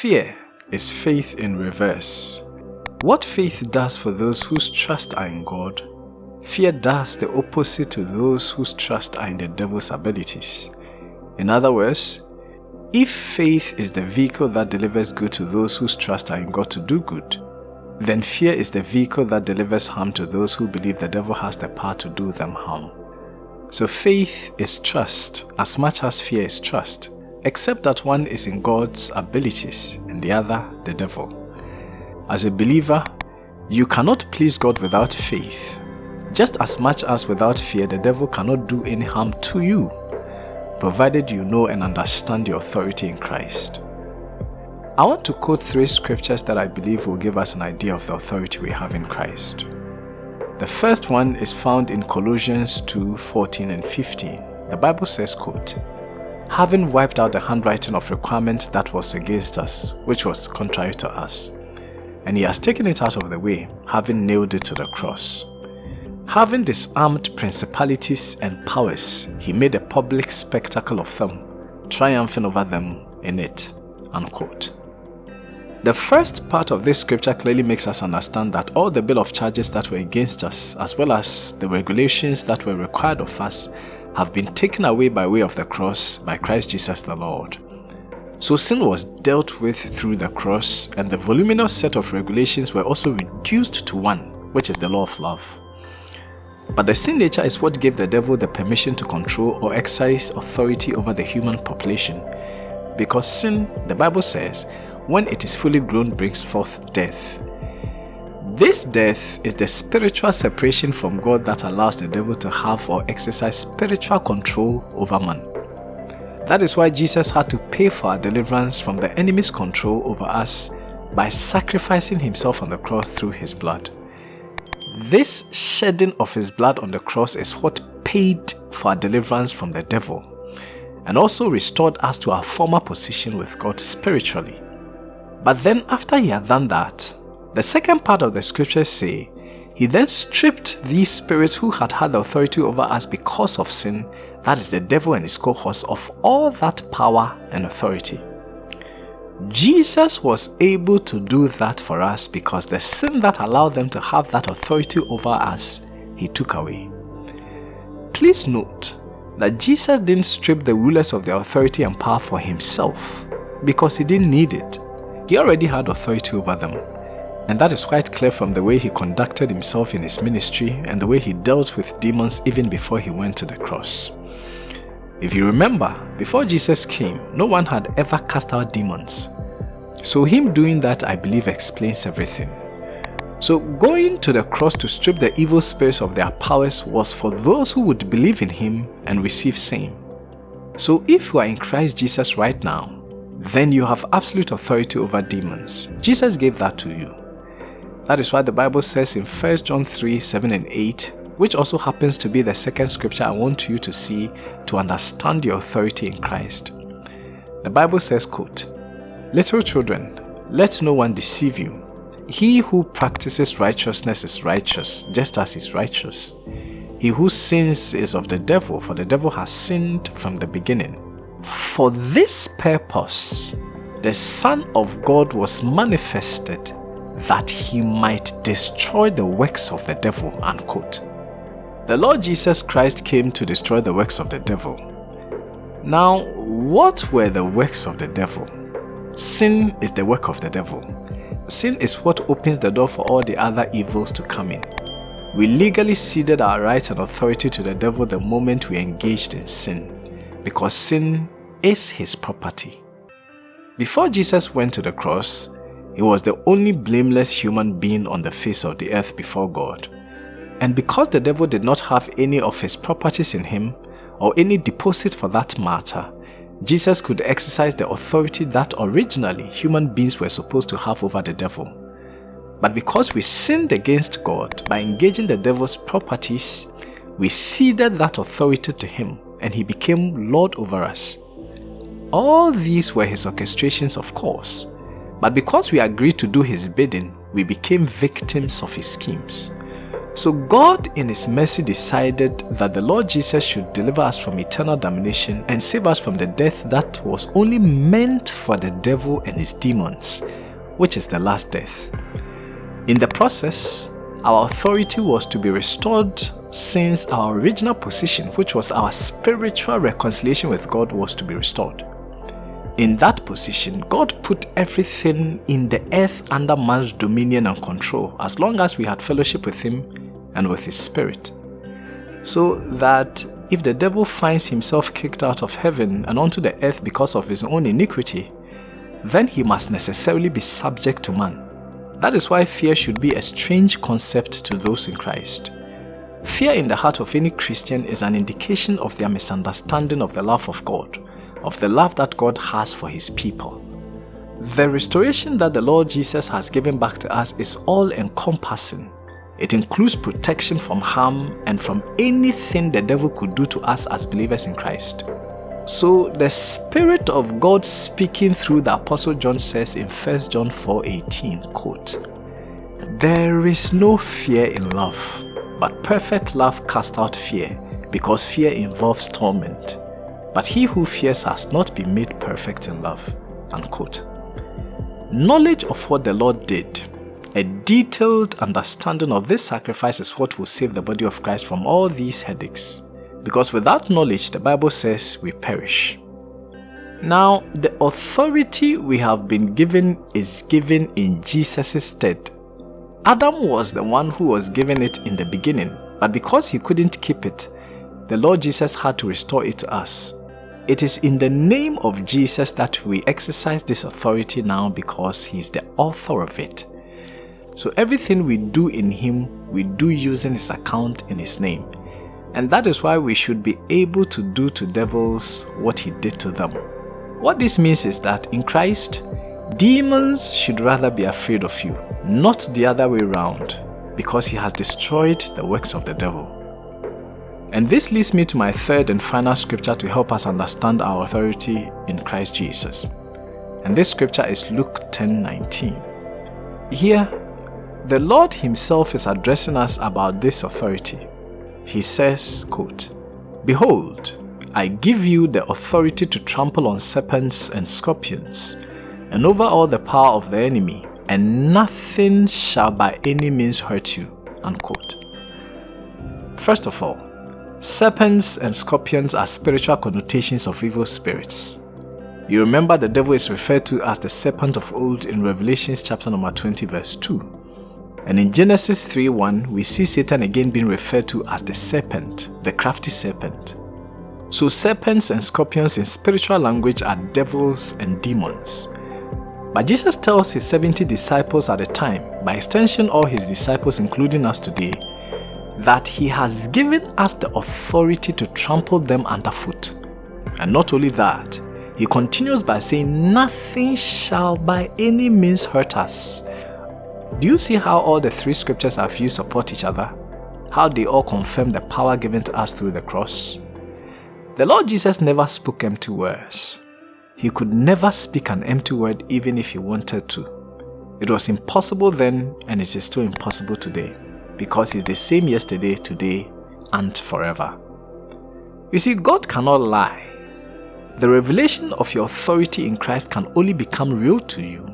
Fear is faith in reverse. What faith does for those whose trust are in God, fear does the opposite to those whose trust are in the devil's abilities. In other words, if faith is the vehicle that delivers good to those whose trust are in God to do good, then fear is the vehicle that delivers harm to those who believe the devil has the power to do them harm. So faith is trust as much as fear is trust, except that one is in God's abilities and the other the devil. As a believer, you cannot please God without faith, just as much as without fear the devil cannot do any harm to you, provided you know and understand your authority in Christ. I want to quote three scriptures that I believe will give us an idea of the authority we have in Christ. The first one is found in Colossians 2 14 and 15. The Bible says, quote, Having wiped out the handwriting of requirement that was against us, which was contrary to us, and he has taken it out of the way, having nailed it to the cross. Having disarmed principalities and powers, he made a public spectacle of them, triumphing over them in it. Unquote. The first part of this scripture clearly makes us understand that all the bill of charges that were against us, as well as the regulations that were required of us, have been taken away by way of the cross by Christ Jesus the Lord. So sin was dealt with through the cross and the voluminous set of regulations were also reduced to one, which is the law of love. But the sin nature is what gave the devil the permission to control or exercise authority over the human population. Because sin, the Bible says, when it is fully grown brings forth death. This death is the spiritual separation from God that allows the devil to have or exercise spiritual control over man. That is why Jesus had to pay for our deliverance from the enemy's control over us by sacrificing himself on the cross through his blood. This shedding of his blood on the cross is what paid for our deliverance from the devil and also restored us to our former position with God spiritually. But then after he had done that, the second part of the scriptures say, he then stripped these spirits who had had authority over us because of sin, that is the devil and his cohorts, of all that power and authority. Jesus was able to do that for us because the sin that allowed them to have that authority over us, he took away. Please note that Jesus didn't strip the rulers of their authority and power for himself because he didn't need it. He already had authority over them. And that is quite clear from the way he conducted himself in his ministry and the way he dealt with demons even before he went to the cross. If you remember, before Jesus came, no one had ever cast out demons. So him doing that I believe explains everything. So going to the cross to strip the evil spirits of their powers was for those who would believe in him and receive same. So if you are in Christ Jesus right now, then you have absolute authority over demons. Jesus gave that to you. That is why the Bible says in 1 John 3 7 and 8, which also happens to be the second scripture I want you to see to understand your authority in Christ. The Bible says, quote, Little children, let no one deceive you. He who practices righteousness is righteous, just as he is righteous. He who sins is of the devil, for the devil has sinned from the beginning. For this purpose, the Son of God was manifested that he might destroy the works of the devil. Unquote. The Lord Jesus Christ came to destroy the works of the devil. Now, what were the works of the devil? Sin is the work of the devil. Sin is what opens the door for all the other evils to come in. We legally ceded our rights and authority to the devil the moment we engaged in sin because sin is his property. Before Jesus went to the cross, he was the only blameless human being on the face of the earth before God. And because the devil did not have any of his properties in him, or any deposit for that matter, Jesus could exercise the authority that originally human beings were supposed to have over the devil. But because we sinned against God by engaging the devil's properties, we ceded that authority to him and he became Lord over us. All these were his orchestrations of course, but because we agreed to do his bidding, we became victims of his schemes. So God in his mercy decided that the Lord Jesus should deliver us from eternal damnation and save us from the death that was only meant for the devil and his demons, which is the last death. In the process, our authority was to be restored since our original position, which was our spiritual reconciliation with God, was to be restored. In that position, God put everything in the earth under man's dominion and control as long as we had fellowship with him and with his spirit. So that if the devil finds himself kicked out of heaven and onto the earth because of his own iniquity, then he must necessarily be subject to man. That is why fear should be a strange concept to those in Christ. Fear in the heart of any Christian is an indication of their misunderstanding of the love of God, of the love that God has for his people. The restoration that the Lord Jesus has given back to us is all-encompassing. It includes protection from harm and from anything the devil could do to us as believers in Christ. So the Spirit of God speaking through the Apostle John says in 1 John 4.18, quote, There is no fear in love, but perfect love casts out fear, because fear involves torment. But he who fears has not been made perfect in love. Unquote. Knowledge of what the Lord did, a detailed understanding of this sacrifice is what will save the body of Christ from all these headaches. Because without knowledge, the Bible says we perish. Now, the authority we have been given is given in Jesus' stead Adam was the one who was given it in the beginning, but because he couldn't keep it, the Lord Jesus had to restore it to us. It is in the name of Jesus that we exercise this authority now because he is the author of it. So everything we do in him, we do using his account in his name. And that is why we should be able to do to devils what he did to them. What this means is that in Christ, demons should rather be afraid of you not the other way round, because he has destroyed the works of the devil. And this leads me to my third and final scripture to help us understand our authority in Christ Jesus. And this scripture is Luke 10:19. Here, the Lord himself is addressing us about this authority. He says, quote, Behold, I give you the authority to trample on serpents and scorpions, and over all the power of the enemy, and nothing shall by any means hurt you. Unquote. First of all, serpents and scorpions are spiritual connotations of evil spirits. You remember the devil is referred to as the serpent of old in Revelation chapter number 20 verse 2. And in Genesis 3.1, we see Satan again being referred to as the serpent, the crafty serpent. So serpents and scorpions in spiritual language are devils and demons. But Jesus tells his 70 disciples at the time, by extension all his disciples including us today, that he has given us the authority to trample them underfoot. And not only that, he continues by saying, nothing shall by any means hurt us. Do you see how all the three scriptures I've used support each other? How they all confirm the power given to us through the cross? The Lord Jesus never spoke empty words. He could never speak an empty word even if he wanted to. It was impossible then and it is still impossible today because he's the same yesterday, today, and forever. You see, God cannot lie. The revelation of your authority in Christ can only become real to you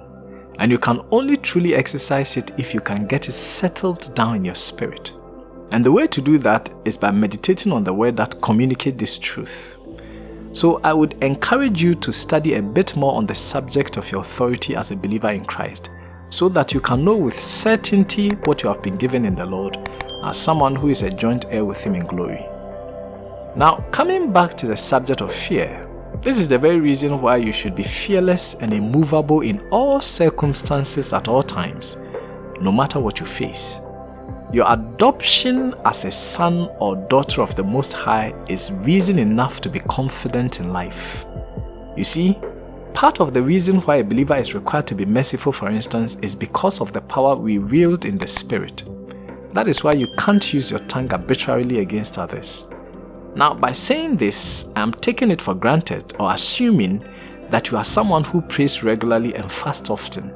and you can only truly exercise it if you can get it settled down in your spirit. And the way to do that is by meditating on the word that communicates this truth. So I would encourage you to study a bit more on the subject of your authority as a believer in Christ so that you can know with certainty what you have been given in the Lord as someone who is a joint heir with Him in glory. Now, coming back to the subject of fear, this is the very reason why you should be fearless and immovable in all circumstances at all times, no matter what you face. Your adoption as a son or daughter of the Most High is reason enough to be confident in life. You see, part of the reason why a believer is required to be merciful for instance is because of the power we wield in the spirit. That is why you can't use your tongue arbitrarily against others. Now by saying this, I am taking it for granted or assuming that you are someone who prays regularly and fasts often.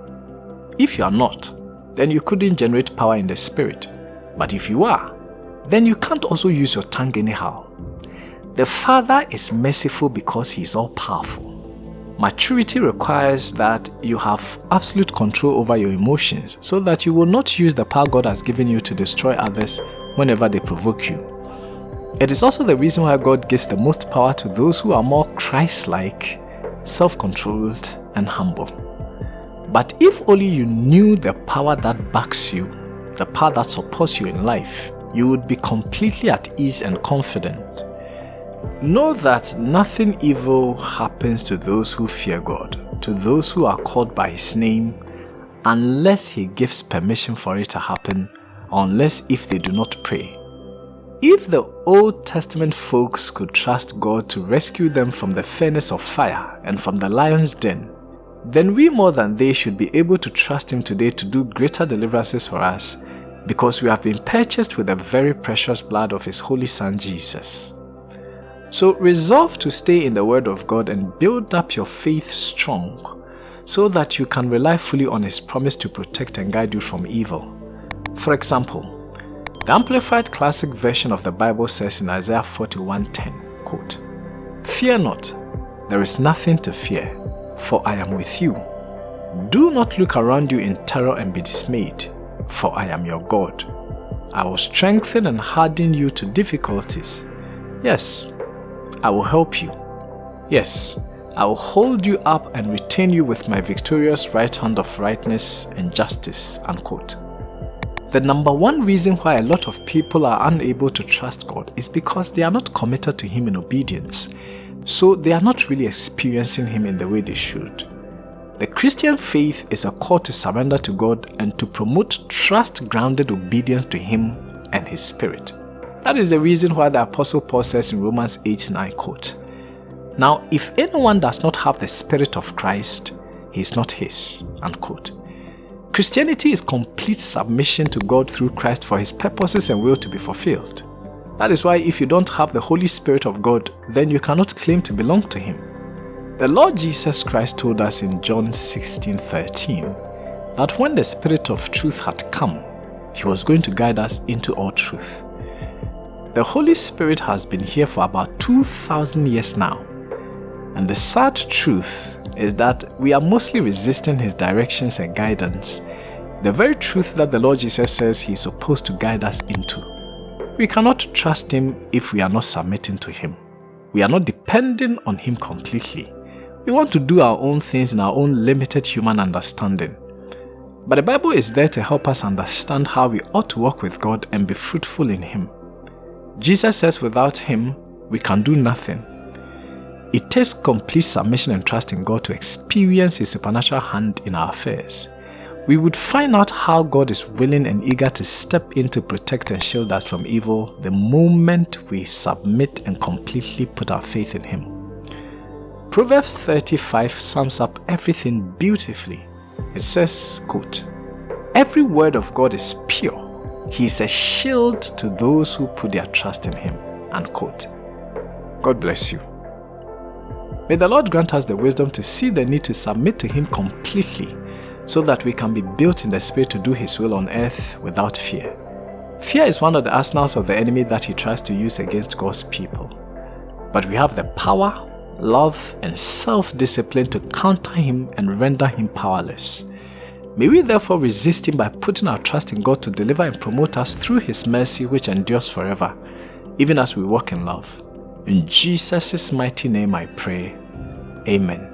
If you are not, then you couldn't generate power in the spirit. But if you are, then you can't also use your tongue anyhow. The Father is merciful because He is all powerful. Maturity requires that you have absolute control over your emotions so that you will not use the power God has given you to destroy others whenever they provoke you. It is also the reason why God gives the most power to those who are more Christ-like, self-controlled and humble. But if only you knew the power that backs you, the power that supports you in life, you would be completely at ease and confident. Know that nothing evil happens to those who fear God, to those who are called by His name, unless He gives permission for it to happen, unless if they do not pray. If the Old Testament folks could trust God to rescue them from the furnace of fire and from the lion's den, then we more than they should be able to trust Him today to do greater deliverances for us because we have been purchased with the very precious blood of His Holy Son Jesus. So resolve to stay in the Word of God and build up your faith strong so that you can rely fully on His promise to protect and guide you from evil. For example, the Amplified Classic Version of the Bible says in Isaiah 41.10, quote, Fear not, there is nothing to fear, for I am with you. Do not look around you in terror and be dismayed, for I am your God. I will strengthen and harden you to difficulties. Yes, I will help you. Yes, I will hold you up and retain you with my victorious right hand of rightness and justice. Unquote. The number one reason why a lot of people are unable to trust God is because they are not committed to Him in obedience, so they are not really experiencing Him in the way they should. The Christian faith is a call to surrender to God and to promote trust-grounded obedience to Him and His Spirit. That is the reason why the Apostle Paul says in Romans 8 9 quote, Now if anyone does not have the Spirit of Christ, he is not his. Unquote. Christianity is complete submission to God through Christ for his purposes and will to be fulfilled. That is why if you don't have the Holy Spirit of God, then you cannot claim to belong to him. The Lord Jesus Christ told us in John 16 13 that when the Spirit of truth had come, he was going to guide us into all truth. The Holy Spirit has been here for about 2,000 years now. And the sad truth is that we are mostly resisting His directions and guidance, the very truth that the Lord Jesus says He is supposed to guide us into. We cannot trust Him if we are not submitting to Him. We are not depending on Him completely. We want to do our own things in our own limited human understanding. But the Bible is there to help us understand how we ought to walk with God and be fruitful in Him. Jesus says without Him, we can do nothing. It takes complete submission and trust in God to experience His supernatural hand in our affairs. We would find out how God is willing and eager to step in to protect and shield us from evil the moment we submit and completely put our faith in Him. Proverbs 35 sums up everything beautifully. It says, quote, Every word of God is pure he is a shield to those who put their trust in him. Unquote. God bless you. May the Lord grant us the wisdom to see the need to submit to Him completely so that we can be built in the Spirit to do His will on earth without fear. Fear is one of the arsenals of the enemy that he tries to use against God's people. But we have the power, love, and self-discipline to counter him and render him powerless. May we therefore resist him by putting our trust in God to deliver and promote us through his mercy which endures forever, even as we walk in love. In Jesus' mighty name I pray. Amen.